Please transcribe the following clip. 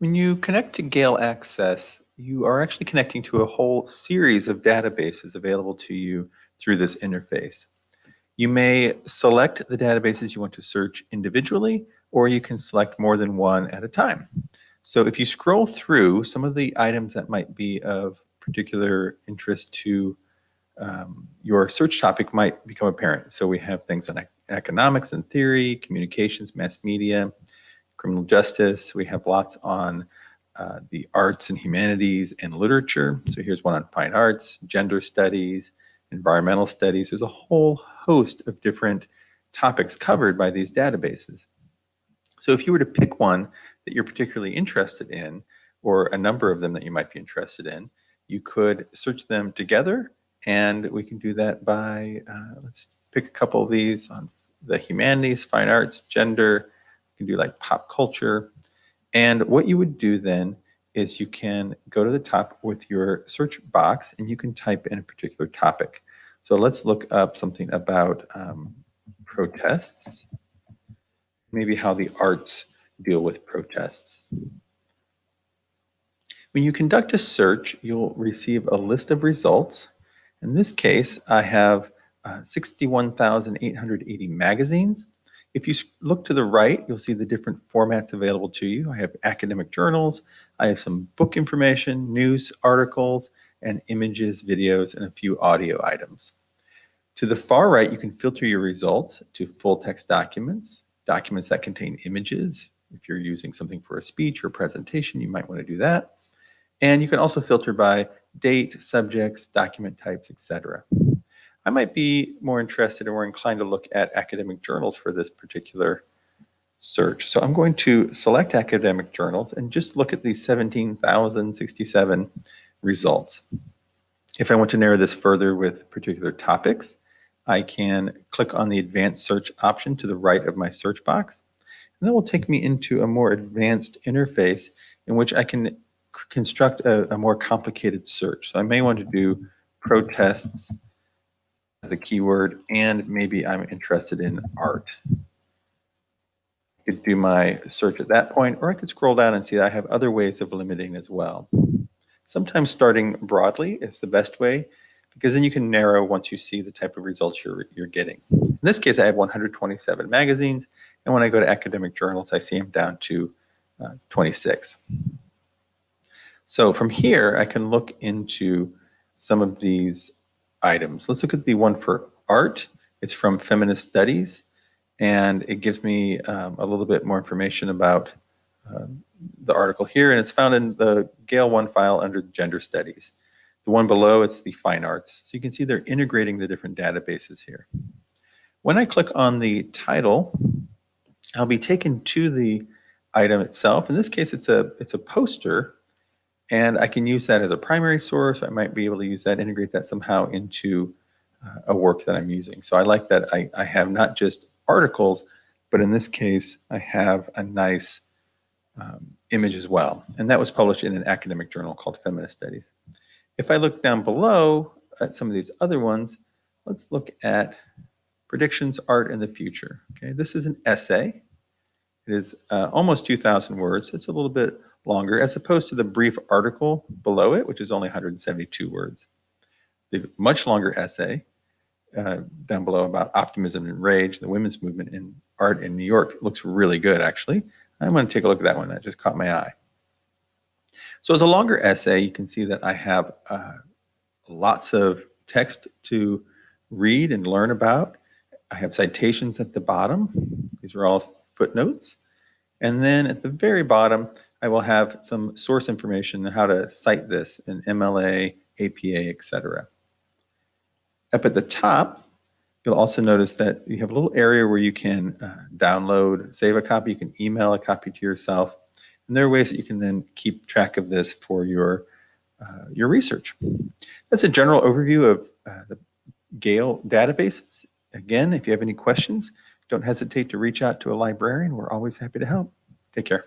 When you connect to Gale Access, you are actually connecting to a whole series of databases available to you through this interface. You may select the databases you want to search individually, or you can select more than one at a time. So if you scroll through some of the items that might be of particular interest to um, your search topic might become apparent. So we have things like economics and theory, communications, mass media, criminal justice. We have lots on uh, the arts and humanities and literature. So here's one on fine arts, gender studies, environmental studies. There's a whole host of different topics covered by these databases. So if you were to pick one that you're particularly interested in, or a number of them that you might be interested in, you could search them together, and we can do that by, uh, let's pick a couple of these on the humanities, fine arts, gender, can do like pop culture. And what you would do then is you can go to the top with your search box and you can type in a particular topic. So let's look up something about um, protests, maybe how the arts deal with protests. When you conduct a search, you'll receive a list of results. In this case, I have uh, 61,880 magazines. If you look to the right, you'll see the different formats available to you. I have academic journals, I have some book information, news articles, and images, videos, and a few audio items. To the far right, you can filter your results to full text documents, documents that contain images. If you're using something for a speech or presentation, you might want to do that. And you can also filter by date, subjects, document types, etc. I might be more interested or inclined to look at academic journals for this particular search. So I'm going to select academic journals and just look at these 17,067 results. If I want to narrow this further with particular topics, I can click on the advanced search option to the right of my search box. And that will take me into a more advanced interface in which I can construct a, a more complicated search. So I may want to do protests the keyword, and maybe I'm interested in art. I could do my search at that point, or I could scroll down and see I have other ways of limiting as well. Sometimes starting broadly is the best way, because then you can narrow once you see the type of results you're, you're getting. In this case, I have 127 magazines, and when I go to academic journals, I see them down to uh, 26. So from here, I can look into some of these items. Let's look at the one for art. It's from Feminist Studies, and it gives me um, a little bit more information about uh, the article here, and it's found in the Gale OneFile under Gender Studies. The one below, it's the Fine Arts. So you can see they're integrating the different databases here. When I click on the title, I'll be taken to the item itself. In this case, it's a, it's a poster and I can use that as a primary source. I might be able to use that, integrate that somehow into uh, a work that I'm using. So I like that I, I have not just articles, but in this case, I have a nice um, image as well. And that was published in an academic journal called Feminist Studies. If I look down below at some of these other ones, let's look at predictions, art, and the future. Okay, this is an essay. It is uh, almost 2,000 words. It's a little bit longer as opposed to the brief article below it, which is only 172 words. The much longer essay uh, down below about optimism and rage, the women's movement in art in New York looks really good, actually. I'm going to take a look at that one. That just caught my eye. So as a longer essay, you can see that I have uh, lots of text to read and learn about. I have citations at the bottom. These are all footnotes. And then at the very bottom, I will have some source information on how to cite this in MLA, APA, etc. Up at the top, you'll also notice that you have a little area where you can uh, download, save a copy, you can email a copy to yourself, and there are ways that you can then keep track of this for your, uh, your research. That's a general overview of uh, the Gale databases. Again, if you have any questions, don't hesitate to reach out to a librarian. We're always happy to help. Take care.